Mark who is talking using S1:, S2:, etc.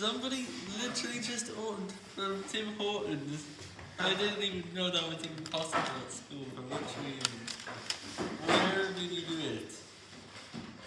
S1: Somebody literally just ordered from Tim Hortons. I didn't even know that was even possible